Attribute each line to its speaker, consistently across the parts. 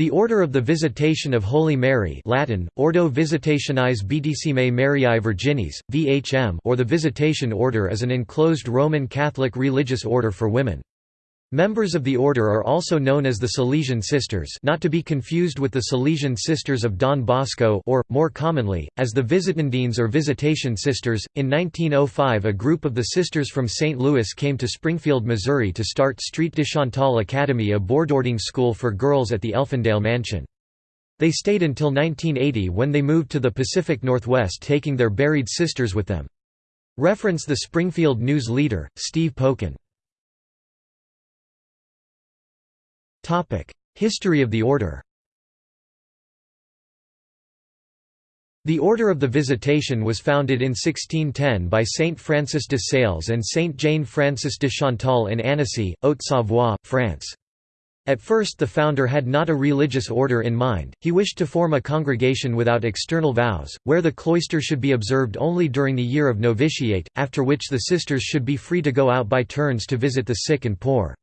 Speaker 1: The Order of the Visitation of Holy Mary Latin, Ordo Visitationis Beatissimae Mariae Virginis, VHM or the Visitation Order is an enclosed Roman Catholic religious order for women. Members of the order are also known as the Salesian Sisters not to be confused with the Salesian Sisters of Don Bosco or, more commonly, as the Visitandines or Visitation Sisters. In 1905 a group of the sisters from St. Louis came to Springfield, Missouri to start Street de Chantal Academy a boarding school for girls at the Elfindale Mansion. They stayed until 1980 when they moved to the Pacific Northwest taking their buried sisters with them. Reference the Springfield News leader, Steve Pokin. History of the Order The Order of the Visitation was founded in 1610 by Saint Francis de Sales and Saint Jane Francis de Chantal in Annecy, Haute-Savoie, France. At first the founder had not a religious order in mind, he wished to form a congregation without external vows, where the cloister should be observed only during the year of novitiate, after which the sisters should be free to go out by turns to visit the sick and poor.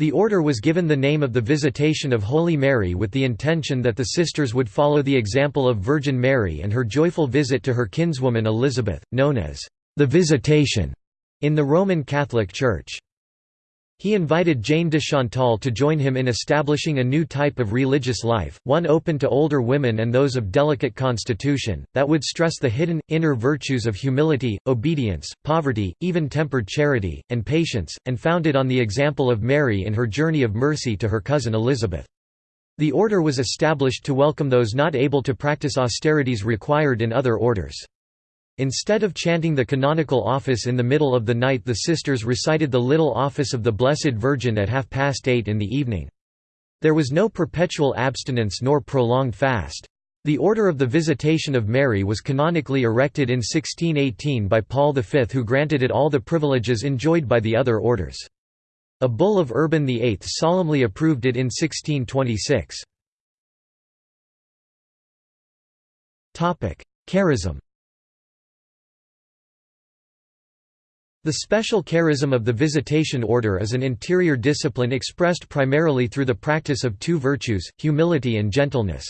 Speaker 1: The order was given the name of the Visitation of Holy Mary with the intention that the sisters would follow the example of Virgin Mary and her joyful visit to her kinswoman Elizabeth, known as the Visitation in the Roman Catholic Church. He invited Jane de Chantal to join him in establishing a new type of religious life, one open to older women and those of delicate constitution, that would stress the hidden, inner virtues of humility, obedience, poverty, even-tempered charity, and patience, and founded on the example of Mary in her journey of mercy to her cousin Elizabeth. The order was established to welcome those not able to practice austerities required in other orders. Instead of chanting the canonical office in the middle of the night the sisters recited the little office of the Blessed Virgin at half past eight in the evening. There was no perpetual abstinence nor prolonged fast. The Order of the Visitation of Mary was canonically erected in 1618 by Paul V who granted it all the privileges enjoyed by the other orders. A bull of Urban VIII solemnly approved it in 1626. Charism The special charism of the Visitation Order is an interior discipline expressed primarily through the practice of two virtues, humility and gentleness.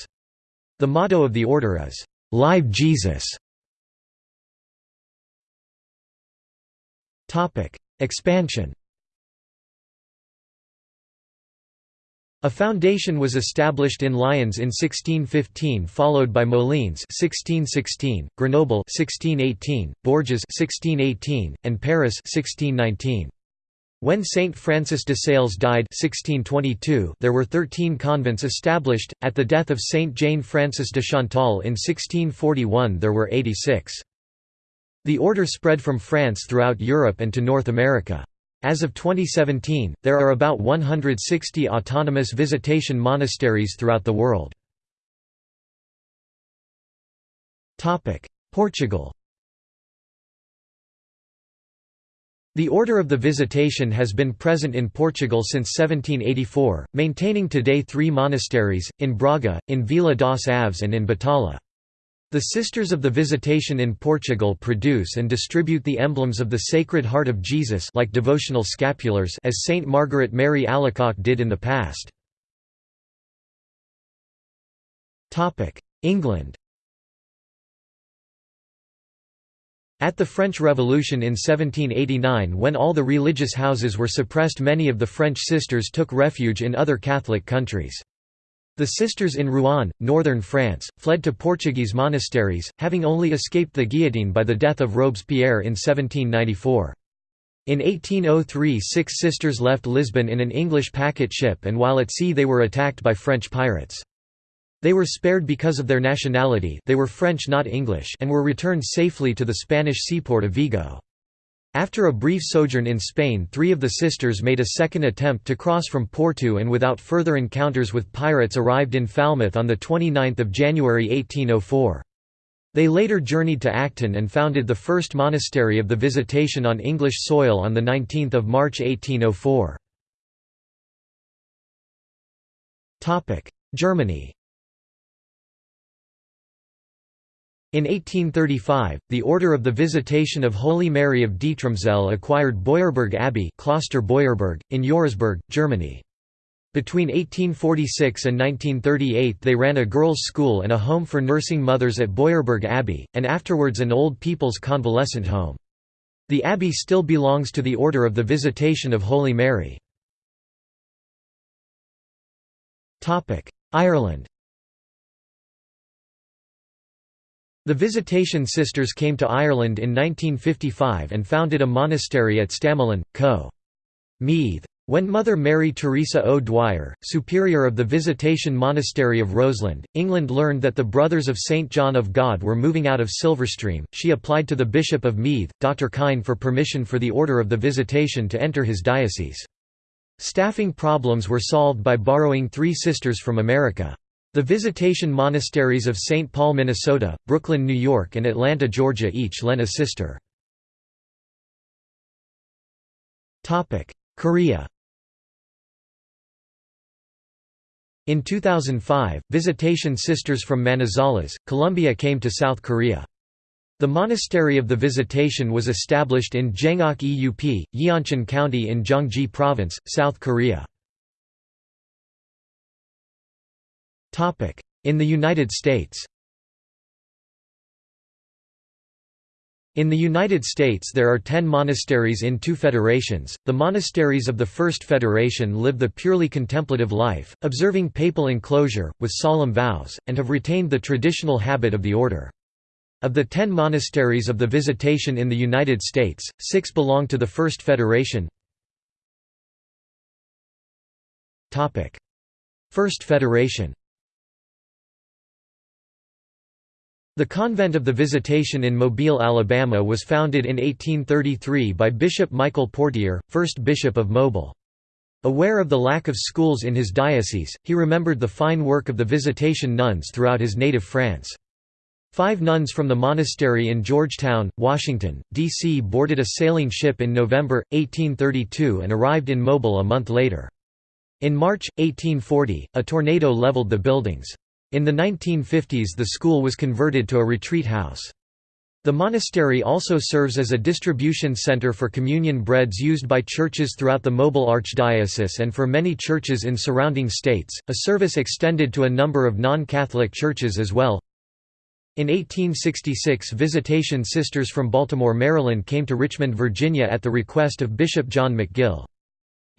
Speaker 1: The motto of the order is, "'Live Jesus". Expansion A foundation was established in Lyons in 1615 followed by Moulins 1616, Grenoble 1618, Bourges 1618, and Paris 1619. When Saint Francis de Sales died 1622, there were 13 convents established. At the death of Saint Jane Francis de Chantal in 1641 there were 86. The order spread from France throughout Europe and to North America. As of 2017, there are about 160 autonomous visitation monasteries throughout the world. Portugal The Order of the Visitation has been present in Portugal since 1784, maintaining today three monasteries, in Braga, in Vila das Aves and in Batalha. The Sisters of the Visitation in Portugal produce and distribute the emblems of the Sacred Heart of Jesus like devotional scapulars as Saint Margaret Mary Alacoque did in the past. England At the French Revolution in 1789 when all the religious houses were suppressed many of the French sisters took refuge in other Catholic countries. The sisters in Rouen, northern France, fled to Portuguese monasteries, having only escaped the guillotine by the death of Robespierre in 1794. In 1803 six sisters left Lisbon in an English packet ship and while at sea they were attacked by French pirates. They were spared because of their nationality they were French not English and were returned safely to the Spanish seaport of Vigo. After a brief sojourn in Spain three of the sisters made a second attempt to cross from Porto and without further encounters with pirates arrived in Falmouth on 29 January 1804. They later journeyed to Acton and founded the first monastery of the Visitation on English soil on 19 March 1804. Germany In 1835, the Order of the Visitation of Holy Mary of Dietramszell acquired Beuerberg Abbey Kloster Beuerberg, in Eurasburg, Germany. Between 1846 and 1938 they ran a girls' school and a home for nursing mothers at Beuerberg Abbey, and afterwards an old people's convalescent home. The abbey still belongs to the Order of the Visitation of Holy Mary. Ireland The Visitation Sisters came to Ireland in 1955 and founded a monastery at Stamullen, Co. Meath. When Mother Mary Teresa O'Dwyer, superior of the Visitation Monastery of Roseland, England learned that the Brothers of St. John of God were moving out of Silverstream, she applied to the Bishop of Meath, Dr. Kyne for permission for the Order of the Visitation to enter his diocese. Staffing problems were solved by borrowing three sisters from America. The Visitation Monasteries of St. Paul, Minnesota, Brooklyn, New York and Atlanta, Georgia each lent a sister. Korea In 2005, Visitation Sisters from Manizales, Colombia came to South Korea. The Monastery of the Visitation was established in Jeongok Eup, Yeoncheon County in Gyeonggi Province, South Korea. In the United States In the United States there are ten monasteries in two federations. The monasteries of the First Federation live the purely contemplative life, observing papal enclosure, with solemn vows, and have retained the traditional habit of the order. Of the ten monasteries of the Visitation in the United States, six belong to the First Federation. First Federation The Convent of the Visitation in Mobile, Alabama was founded in 1833 by Bishop Michael Portier, first bishop of Mobile. Aware of the lack of schools in his diocese, he remembered the fine work of the Visitation nuns throughout his native France. Five nuns from the monastery in Georgetown, Washington, D.C. boarded a sailing ship in November, 1832 and arrived in Mobile a month later. In March, 1840, a tornado leveled the buildings. In the 1950s the school was converted to a retreat house. The monastery also serves as a distribution center for communion breads used by churches throughout the Mobile Archdiocese and for many churches in surrounding states. A service extended to a number of non-Catholic churches as well. In 1866 Visitation Sisters from Baltimore, Maryland came to Richmond, Virginia at the request of Bishop John McGill.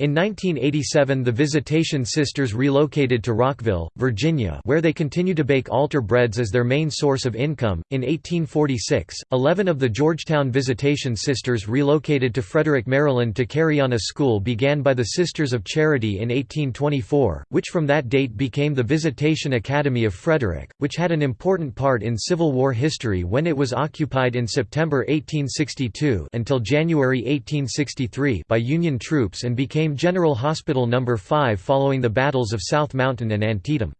Speaker 1: In 1987 the Visitation Sisters relocated to Rockville, Virginia where they continue to bake altar breads as their main source of income. In 1846, 11 of the Georgetown Visitation Sisters relocated to Frederick, Maryland to carry on a school began by the Sisters of Charity in 1824, which from that date became the Visitation Academy of Frederick, which had an important part in Civil War history when it was occupied in September 1862 until January 1863 by Union troops and became became General Hospital No. 5 following the battles of South Mountain and Antietam.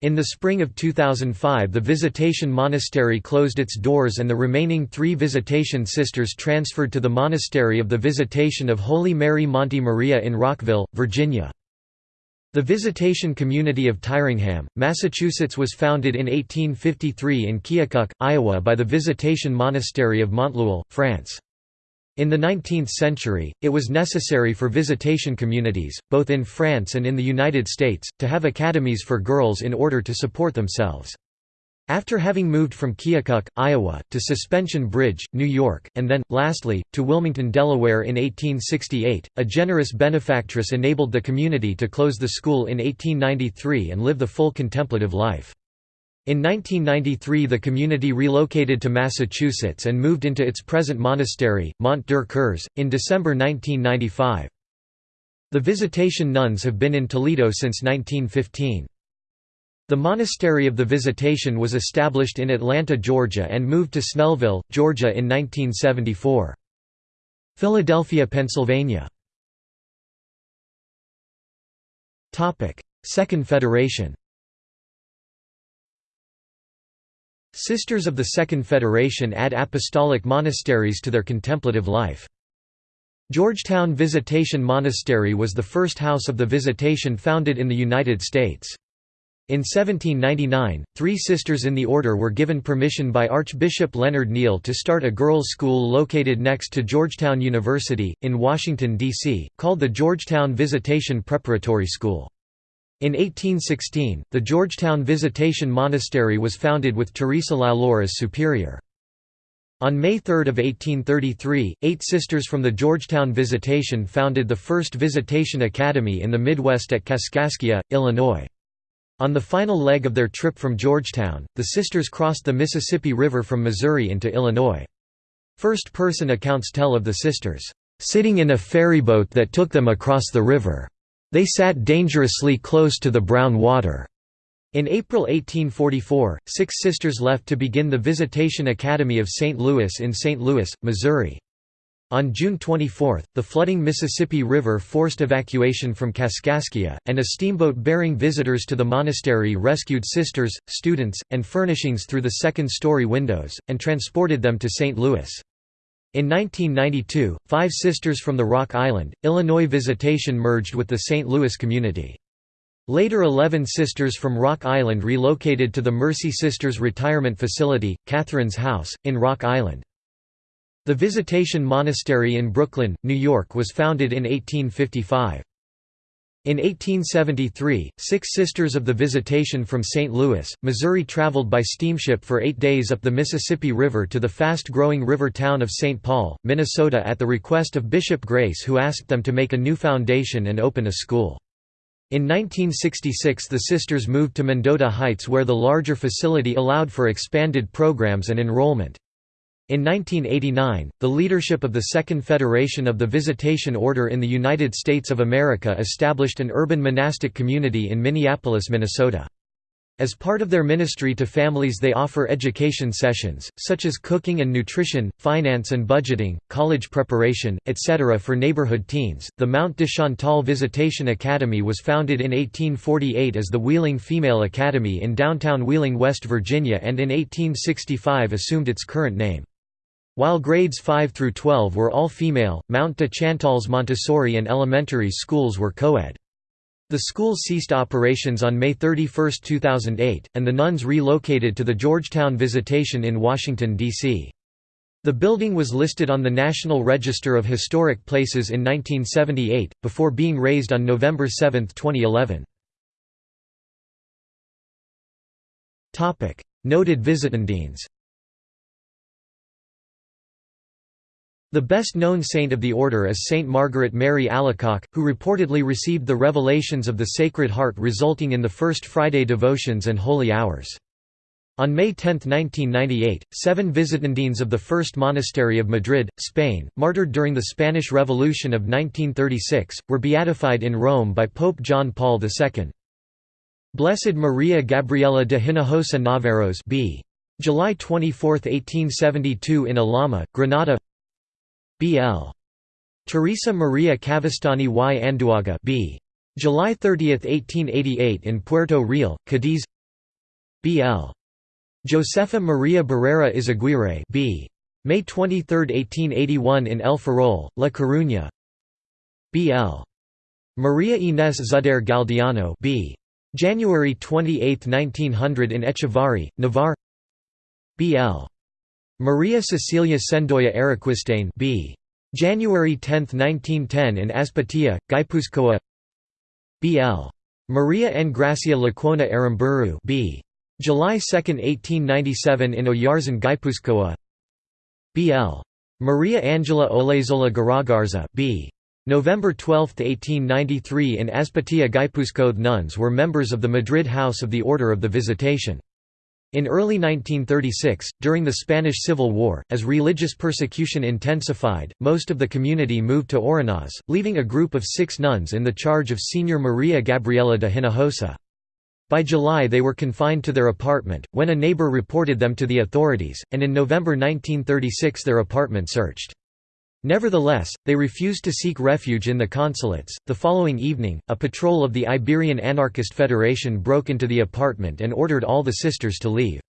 Speaker 1: In the spring of 2005 the Visitation Monastery closed its doors and the remaining three Visitation Sisters transferred to the Monastery of the Visitation of Holy Mary Monte Maria in Rockville, Virginia. The Visitation Community of Tyringham, Massachusetts was founded in 1853 in Keokuk, Iowa by the Visitation Monastery of Montluel, France. In the 19th century, it was necessary for visitation communities, both in France and in the United States, to have academies for girls in order to support themselves. After having moved from Keokuk, Iowa, to Suspension Bridge, New York, and then, lastly, to Wilmington, Delaware in 1868, a generous benefactress enabled the community to close the school in 1893 and live the full contemplative life. In 1993 the community relocated to Massachusetts and moved into its present monastery, Mont der in December 1995. The Visitation nuns have been in Toledo since 1915. The Monastery of the Visitation was established in Atlanta, Georgia and moved to Snellville, Georgia in 1974. Philadelphia, Pennsylvania Second Federation Sisters of the Second Federation add apostolic monasteries to their contemplative life. Georgetown Visitation Monastery was the first house of the Visitation founded in the United States. In 1799, three sisters in the order were given permission by Archbishop Leonard Neale to start a girls' school located next to Georgetown University, in Washington, D.C., called the Georgetown Visitation Preparatory School. In 1816, the Georgetown Visitation Monastery was founded with Teresa Lalor as superior. On May 3, of 1833, eight sisters from the Georgetown Visitation founded the first Visitation Academy in the Midwest at Kaskaskia, Illinois. On the final leg of their trip from Georgetown, the sisters crossed the Mississippi River from Missouri into Illinois. First-person accounts tell of the sisters, "...sitting in a ferryboat that took them across the river. They sat dangerously close to the brown water." In April 1844, six sisters left to begin the Visitation Academy of St. Louis in St. Louis, Missouri. On June 24, the flooding Mississippi River forced evacuation from Kaskaskia, and a steamboat bearing visitors to the monastery rescued sisters, students, and furnishings through the second-story windows, and transported them to St. Louis. In 1992, five sisters from the Rock Island, Illinois Visitation merged with the St. Louis community. Later Eleven Sisters from Rock Island relocated to the Mercy Sisters Retirement Facility, Catherine's House, in Rock Island. The Visitation Monastery in Brooklyn, New York was founded in 1855. In 1873, six Sisters of the Visitation from St. Louis, Missouri traveled by steamship for eight days up the Mississippi River to the fast-growing river town of St. Paul, Minnesota at the request of Bishop Grace who asked them to make a new foundation and open a school. In 1966 the sisters moved to Mendota Heights where the larger facility allowed for expanded programs and enrollment. In 1989, the leadership of the Second Federation of the Visitation Order in the United States of America established an urban monastic community in Minneapolis, Minnesota. As part of their ministry to families they offer education sessions, such as cooking and nutrition, finance and budgeting, college preparation, etc. for neighborhood teens. The Mount de Chantal Visitation Academy was founded in 1848 as the Wheeling Female Academy in downtown Wheeling, West Virginia and in 1865 assumed its current name. While grades 5 through 12 were all female, Mount de Chantal's Montessori and elementary schools were co-ed. The school ceased operations on May 31, 2008, and the nuns relocated to the Georgetown Visitation in Washington, D.C. The building was listed on the National Register of Historic Places in 1978, before being razed on November 7, 2011. Noted Visitandines The best-known saint of the order is Saint Margaret Mary Alacoque, who reportedly received the revelations of the Sacred Heart resulting in the First Friday devotions and holy hours. On May 10, 1998, seven Visitandines of the First Monastery of Madrid, Spain, martyred during the Spanish Revolution of 1936, were beatified in Rome by Pope John Paul II. Blessed Maria Gabriela de Hinojosa Naveros b. July 24, 1872 in Alhama, Granada B.L. Teresa Maria Cavestany y Anduaga B. July 30, 1888 in Puerto Real, Cadiz B.L. Josefa Maria Barrera Izaguirre B. May 23, 1881 in El Ferrol, La Coruña B.L. Maria Inés Zudaire Galdeano B. January 28, 1900 in Echevarri, Navarre B.L. Maria Cecilia Cendoya Araquistain b. January 10, 1910 in Azpeitia, Guipuzcoa B.L. Maria N. Gracia Lecuona Aramburu b. July 2, 1897 in Oyarzun Guipuzcoa B.L. Maria Angela Olaizola Garagarza b. November 12, 1893 in Azpeitia Guipuzcoa nuns were members of the Madrid House of the Order of the Visitation. In early 1936, during the Spanish Civil War, as religious persecution intensified, most of the community moved to Oronoz, leaving a group of six nuns in the charge of Senior Maria Gabriela de Hinojosa. By July they were confined to their apartment, when a neighbor reported them to the authorities, and in November 1936 their apartment searched. Nevertheless, they refused to seek refuge in the consulates. The following evening, a patrol of the Iberian Anarchist Federation broke into the apartment and ordered all the sisters to leave.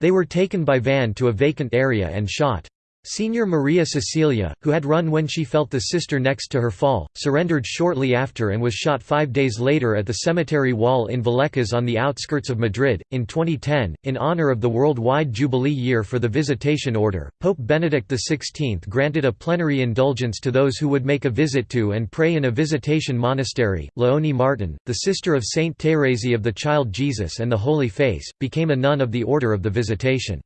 Speaker 1: They were taken by van to a vacant area and shot. Senior Maria Cecilia, who had run when she felt the sister next to her fall, surrendered shortly after and was shot five days later at the cemetery wall in Vallecas on the outskirts of Madrid. In 2010, in honor of the worldwide Jubilee year for the Visitation Order, Pope Benedict XVI granted a plenary indulgence to those who would make a visit to and pray in a visitation monastery. Leonie Martin, the sister of Saint Thérèse of the Child Jesus and the Holy Face, became a nun of the Order of the Visitation.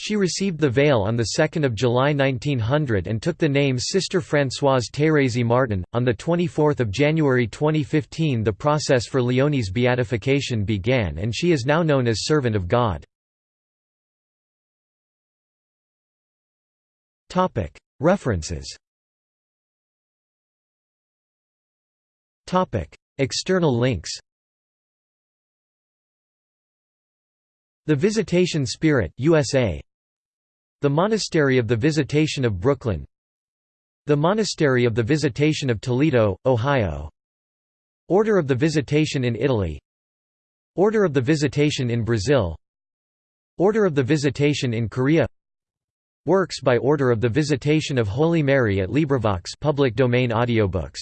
Speaker 1: She received the veil on 2 July 1900 and took the name Sister Françoise Thérèse Martin. On 24 January 2015 the process for Leonie's beatification began and she is now known as Servant of God. References External links The Visitation Spirit USA the Monastery of the Visitation of Brooklyn The Monastery of the Visitation of Toledo, Ohio Order of the Visitation in Italy Order of the Visitation in Brazil Order of the Visitation in Korea Works by Order of the Visitation of Holy Mary at LibriVox public domain audiobooks